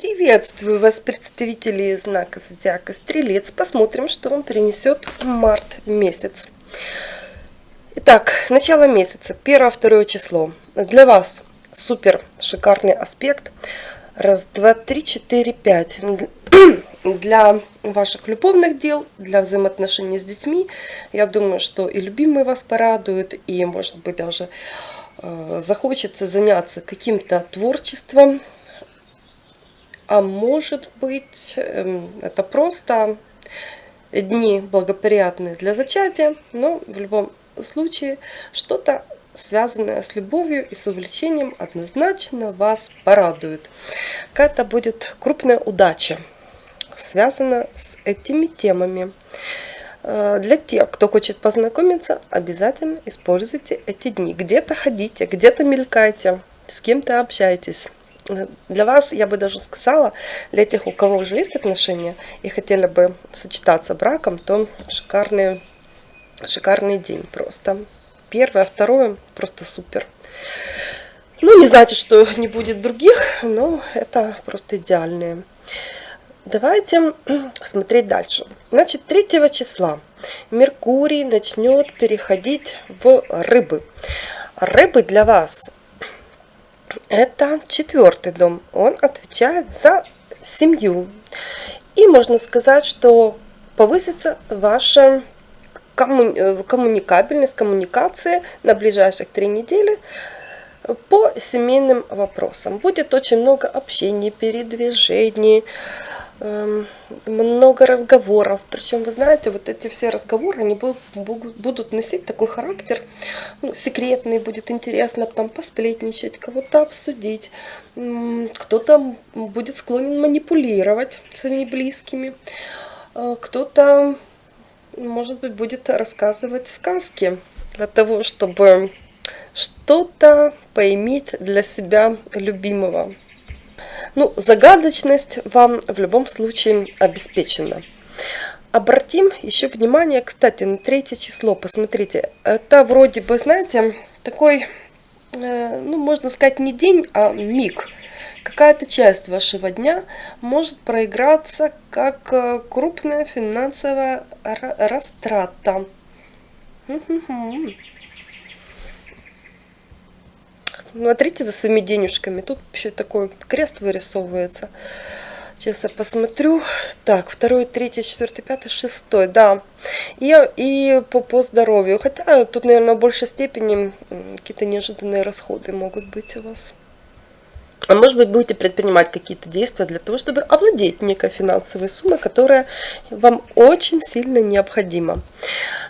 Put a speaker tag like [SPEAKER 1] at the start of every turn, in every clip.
[SPEAKER 1] Приветствую вас, представители знака Зодиака Стрелец. Посмотрим, что вам принесет март месяц. Итак, начало месяца, 1-2 число. Для вас супер шикарный аспект. Раз, два, три, четыре, пять. Для ваших любовных дел, для взаимоотношений с детьми, я думаю, что и любимые вас порадуют, и, может быть, даже э, захочется заняться каким-то творчеством, а может быть эм, это просто дни благоприятные для зачатия, но в любом случае что-то связанное с любовью и с увлечением однозначно вас порадует. Какая-то будет крупная удача, связана с этими темами. Э, для тех, кто хочет познакомиться, обязательно используйте эти дни. Где-то ходите, где-то мелькайте, с кем-то общайтесь. Для вас, я бы даже сказала, для тех, у кого уже есть отношения и хотели бы сочетаться браком, то шикарный, шикарный день просто. Первое, второе, просто супер. Ну, не значит, что не будет других, но это просто идеальные. Давайте смотреть дальше. Значит, 3 числа Меркурий начнет переходить в рыбы. Рыбы для вас это четвертый дом. Он отвечает за семью. И можно сказать, что повысится ваша коммуни коммуникабельность, коммуникация на ближайших три недели по семейным вопросам. Будет очень много общения, передвижений, много разговоров. Причем, вы знаете, вот эти все разговоры, они будут носить такой характер, ну, секретный, будет интересно там посплетничать, кого-то обсудить. Кто-то будет склонен манипулировать своими близкими. Э, кто-то, может быть, будет рассказывать сказки для того, чтобы что-то поиметь для себя любимого. Ну, загадочность вам в любом случае обеспечена. Обратим еще внимание, кстати, на третье число. Посмотрите, это вроде бы, знаете, такой, э, ну, можно сказать, не день, а миг. Какая-то часть вашего дня может проиграться как э, крупная финансовая растрата. Смотрите за своими денежками. Тут еще такой крест вырисовывается. Сейчас я посмотрю. Так, второй, третий, четвертый, пятый, шестой, да. И, и по, по здоровью. Хотя тут, наверное, в большей степени какие-то неожиданные расходы могут быть у вас. А может быть, будете предпринимать какие-то действия для того, чтобы овладеть некой финансовой суммой, которая вам очень сильно необходима.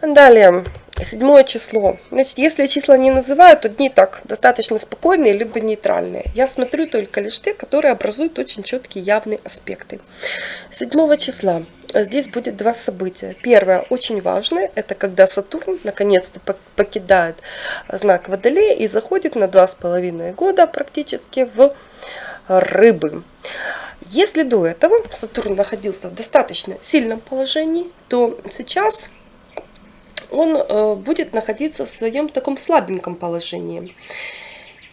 [SPEAKER 1] Далее, Седьмое число. Значит, если числа не называют, то дни так достаточно спокойные, либо нейтральные. Я смотрю только лишь те, которые образуют очень четкие явные аспекты. Седьмого числа. Здесь будет два события. Первое, очень важное, это когда Сатурн наконец-то покидает знак Водолея и заходит на два с половиной года практически в рыбы. Если до этого Сатурн находился в достаточно сильном положении, то сейчас он э, будет находиться в своем таком слабеньком положении.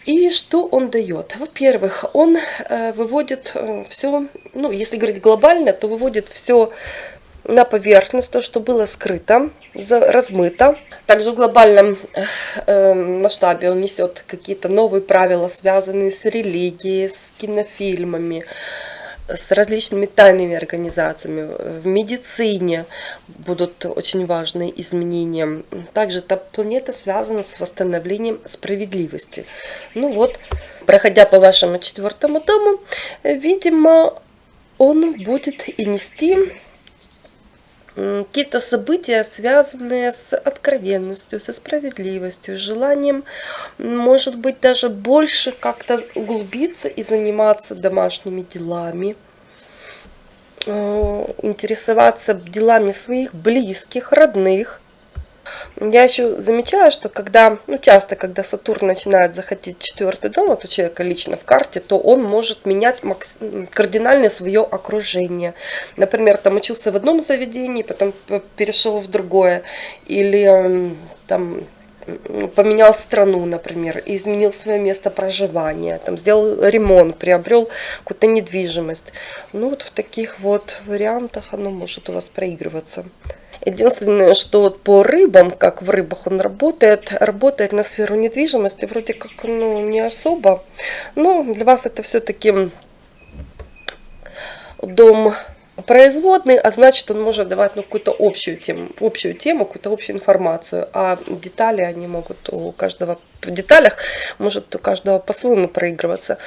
[SPEAKER 1] И что он дает? Во-первых, он э, выводит э, все, ну, если говорить глобально, то выводит все на поверхность, то, что было скрыто, размыто. Также в глобальном масштабе он несет какие-то новые правила, связанные с религией, с кинофильмами, с различными тайными организациями. В медицине будут очень важные изменения. Также эта планета связана с восстановлением справедливости. Ну вот, проходя по вашему четвертому дому, видимо, он будет и нести какие-то события, связанные с откровенностью, со справедливостью, желанием, может быть, даже больше как-то углубиться и заниматься домашними делами, э, интересоваться делами своих близких, родных, я еще замечаю, что когда, ну часто, когда Сатурн начинает заходить в четвертый дом, вот у человека лично в карте, то он может менять кардинально свое окружение. Например, там учился в одном заведении, потом перешел в другое. Или там поменял страну, например, изменил свое место проживания, там, сделал ремонт, приобрел какую-то недвижимость. Ну вот в таких вот вариантах оно может у вас проигрываться. Единственное, что вот по рыбам, как в рыбах он работает, работает на сферу недвижимости вроде как ну, не особо. Но для вас это все-таки дом производный, а значит он может давать ну, какую-то общую тему, общую тему, какую-то общую информацию, а детали они могут у каждого, в деталях может у каждого по-своему проигрываться.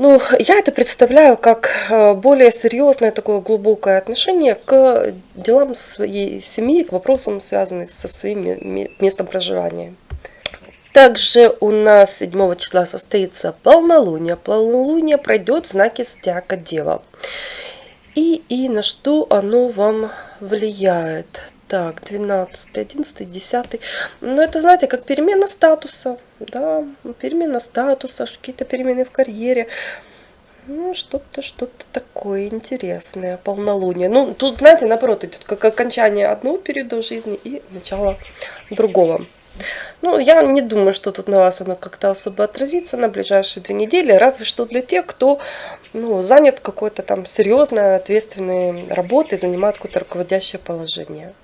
[SPEAKER 1] Ну, я это представляю как э, более серьезное такое глубокое отношение к делам своей семьи, к вопросам, связанным со своим местом проживания. Также у нас 7 числа состоится полнолуние. Полнолуние пройдет в знаке зодиака Дева. И, и на что оно вам влияет? Так, 12, 11, 10. Ну, это, знаете, как перемена статуса. Да, перемена статуса, какие-то перемены в карьере. Ну, что-то, что-то такое интересное, полнолуние. Ну, тут, знаете, наоборот, идет как окончание одного периода жизни и начало другого. Ну, я не думаю, что тут на вас оно как-то особо отразится на ближайшие две недели, разве что для тех, кто ну, занят какой-то там серьезной, ответственной работой, занимает какое-то руководящее положение.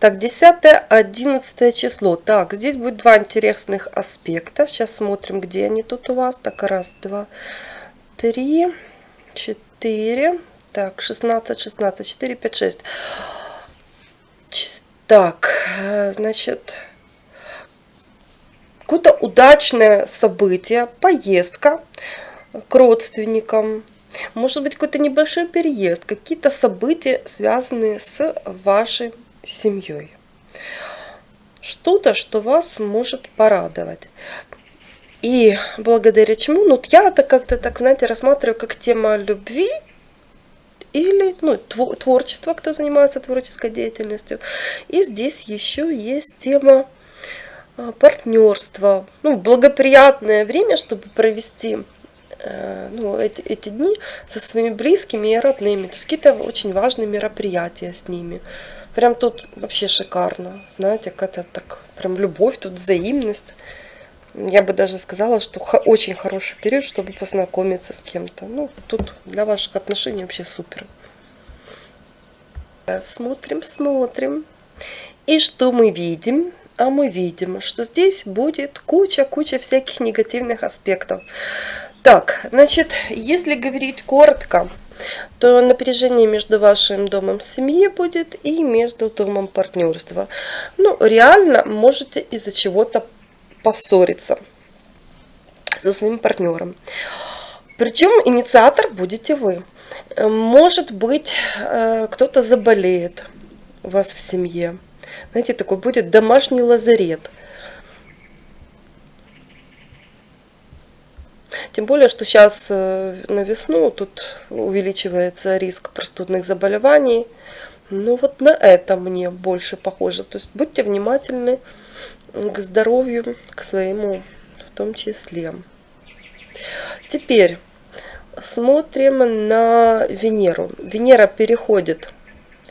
[SPEAKER 1] Так, 10-11 число. Так, здесь будет два интересных аспекта. Сейчас смотрим, где они тут у вас. Так, раз, два, три, четыре. Так, 16, 16, 4, 5, 6. Так, значит, какое-то удачное событие, поездка к родственникам, может быть какой-то небольшой переезд, какие-то события, связанные с вашей семьей. Что-то, что вас может порадовать. И благодаря чему, ну, я это как-то, так, знаете, рассматриваю как тема любви или ну, творчество, кто занимается творческой деятельностью. И здесь еще есть тема а, партнерства. Ну, благоприятное время, чтобы провести э, ну, эти, эти дни со своими близкими и родными. То есть какие-то очень важные мероприятия с ними. Прям тут вообще шикарно. Знаете, какая-то так, прям любовь, тут взаимность. Я бы даже сказала, что очень хороший период, чтобы познакомиться с кем-то. Ну, тут для ваших отношений вообще супер. Смотрим, смотрим. И что мы видим? А мы видим, что здесь будет куча-куча всяких негативных аспектов. Так, значит, если говорить коротко, то напряжение между вашим домом семьи будет и между домом партнерства. Ну, реально можете из-за чего-то поссориться со своим партнером. Причем инициатор будете вы. Может быть, э, кто-то заболеет у вас в семье. Знаете, такой будет домашний лазарет. Тем более, что сейчас э, на весну тут увеличивается риск простудных заболеваний. Ну вот на это мне больше похоже. То есть будьте внимательны к здоровью, к своему в том числе. Теперь смотрим на Венеру. Венера переходит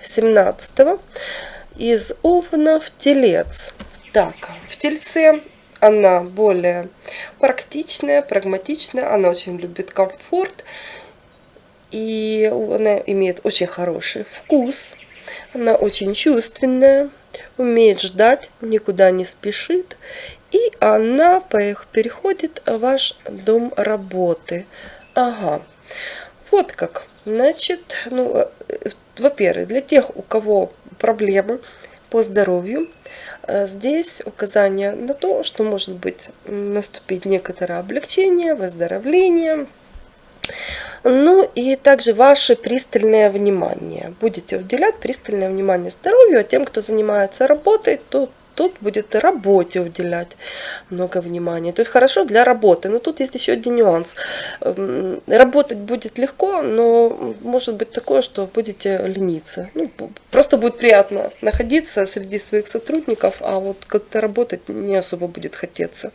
[SPEAKER 1] 17 из Овна в Телец. Так, в Тельце она более практичная, прагматичная, она очень любит комфорт, и она имеет очень хороший вкус, она очень чувственная, умеет ждать, никуда не спешит, и она переходит в ваш дом работы. Ага, вот как. Значит, ну, э, во-первых, для тех, у кого проблемы по здоровью, э, здесь указание на то, что может быть наступить некоторое облегчение, выздоровление, ну и также ваше пристальное внимание. Будете уделять пристальное внимание здоровью, а тем, кто занимается работой, то тут будет работе уделять много внимания. То есть хорошо для работы. Но тут есть еще один нюанс. Эм, работать будет легко, но может быть такое, что будете лениться. Ну, просто будет приятно находиться среди своих сотрудников, а вот как-то работать не особо будет хотеться.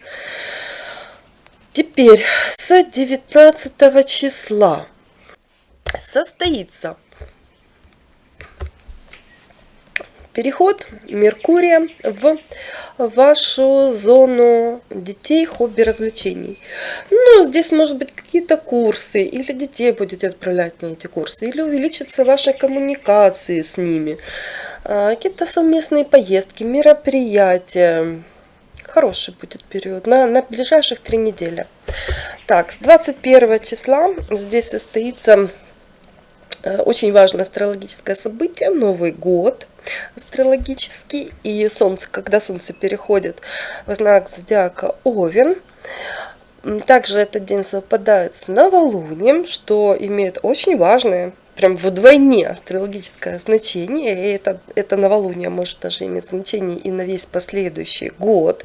[SPEAKER 1] Теперь с 19 числа состоится переход Меркурия в вашу зону детей, хобби, развлечений. Ну, здесь может быть какие-то курсы, или детей будете отправлять на эти курсы, или увеличатся ваши коммуникации с ними, а, какие-то совместные поездки, мероприятия. Хороший будет период на, на ближайших три недели. Так, с 21 числа здесь состоится очень важное астрологическое событие, Новый год астрологический. И Солнце, когда Солнце переходит в знак зодиака Овен, также этот день совпадает с новолунием, что имеет очень важное, прям вдвойне астрологическое значение. И это, это новолуние может даже иметь значение и на весь последующий год.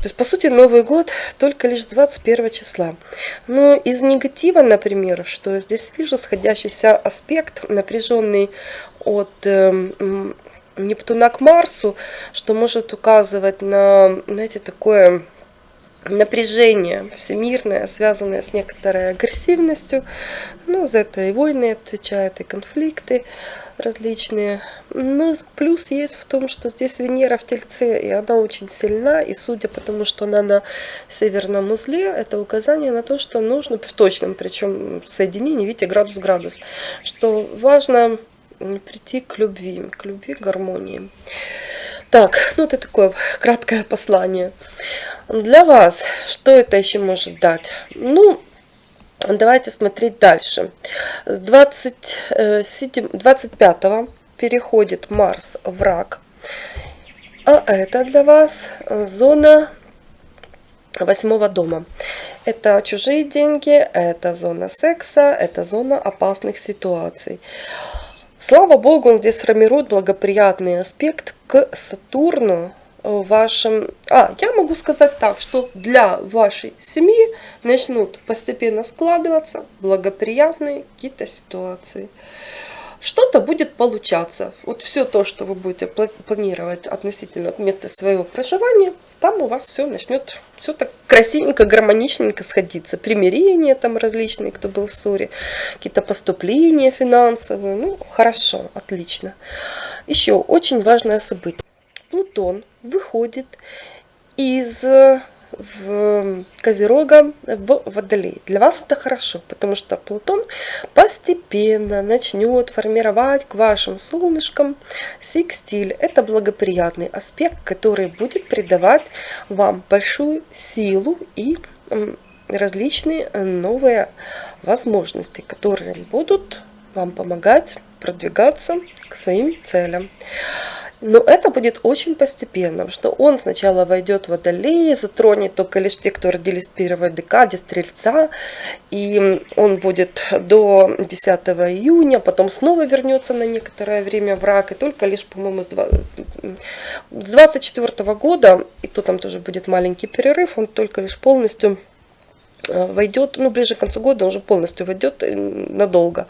[SPEAKER 1] То есть, по сути, Новый год только лишь 21 числа. Но из негатива, например, что здесь вижу сходящийся аспект, напряженный от э, Нептуна к Марсу, что может указывать на, знаете, такое напряжение всемирное, связанное с некоторой агрессивностью. Ну, за это и войны отвечают, и конфликты различные. Но плюс есть в том, что здесь Венера в Тельце, и она очень сильна, и судя по тому, что она на северном узле, это указание на то, что нужно, в точном причем соединении, видите, градус-градус, что важно прийти к любви, к любви, к гармонии. Так, ну это такое краткое послание. Для вас, что это еще может дать? Ну, Давайте смотреть дальше. С 27, 25 э, переходит Марс в рак. А это для вас зона восьмого дома. Это чужие деньги, это зона секса, это зона опасных ситуаций. Слава Богу, он здесь формирует благоприятный аспект к Сатурну, вашем... А, я могу сказать так, что для вашей семьи начнут постепенно складываться благоприятные какие-то ситуации. Что-то будет получаться. Вот все то, что вы будете планировать относительно от места своего проживания, там у вас все начнет все так красивенько, гармоничненько сходиться. Примирения там различные, кто был в ссоре, какие-то поступления финансовые. Ну, хорошо, отлично. Еще очень важное событие. Плутон выходит из в Козерога в Водолей. Для вас это хорошо, потому что Плутон постепенно начнет формировать к вашим солнышкам секстиль. Это благоприятный аспект, который будет придавать вам большую силу и различные новые возможности, которые будут вам помогать продвигаться к своим целям. Но это будет очень постепенно, что он сначала войдет в Водолей, затронет только лишь те, кто родились в первой декаде Стрельца, и он будет до 10 июня, потом снова вернется на некоторое время в рак, и только лишь, по-моему, с 24 года, и то там тоже будет маленький перерыв, он только лишь полностью войдет, ну, ближе к концу года уже полностью войдет э, надолго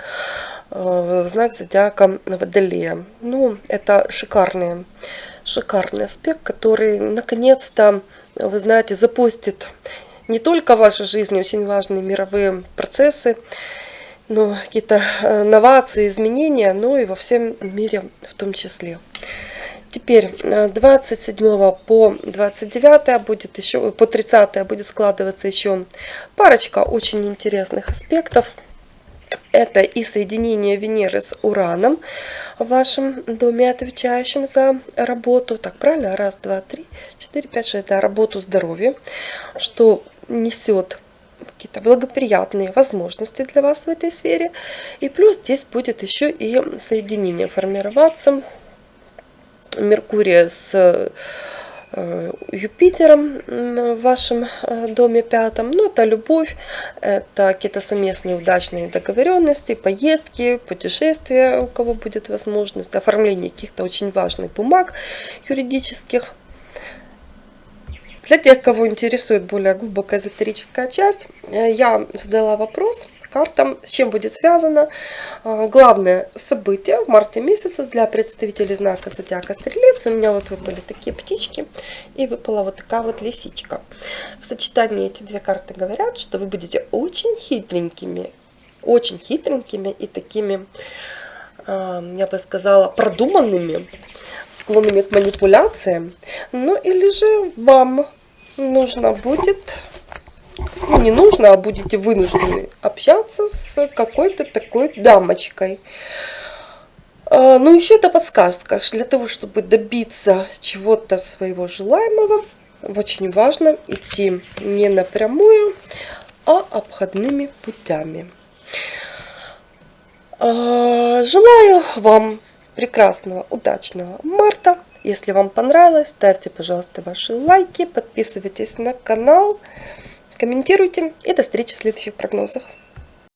[SPEAKER 1] в знак зодиака Водолея. Ну, это шикарный, шикарный аспект, который наконец-то, вы знаете, запустит не только в вашей жизни очень важные мировые процессы, но какие-то э, новации, изменения, но и во всем мире в том числе. Теперь 27 э, по 29 будет еще, по 30 будет складываться еще парочка очень интересных аспектов. Это и соединение Венеры с Ураном в вашем доме, отвечающим за работу. Так, правильно? Раз, два, три, четыре, пять, шесть. Это работу здоровья, что несет какие-то благоприятные возможности для вас в этой сфере. И плюс здесь будет еще и соединение формироваться Меркурия с Э, Юпитером в вашем э, доме пятом. Ну, это любовь, это какие-то совместные удачные договоренности, поездки, путешествия, у кого будет возможность, оформление каких-то очень важных бумаг юридических. Для тех, кого интересует более глубокая эзотерическая часть, э, я задала вопрос – картам, с чем будет связано а, главное событие в марте месяце для представителей знака Зодиака Стрелец. У меня вот выпали такие птички и выпала вот такая вот лисичка. В сочетании эти две карты говорят, что вы будете очень хитренькими, очень хитренькими и такими а, я бы сказала, продуманными, склонными к манипуляциям. Ну или же вам нужно будет, не нужно, а будете вынуждены общаться с какой-то такой дамочкой. А, ну еще это подсказка, для того, чтобы добиться чего-то своего желаемого, очень важно идти не напрямую, а обходными путями. А, желаю вам прекрасного, удачного марта. Если вам понравилось, ставьте, пожалуйста, ваши лайки, подписывайтесь на канал, комментируйте и до встречи в следующих прогнозах.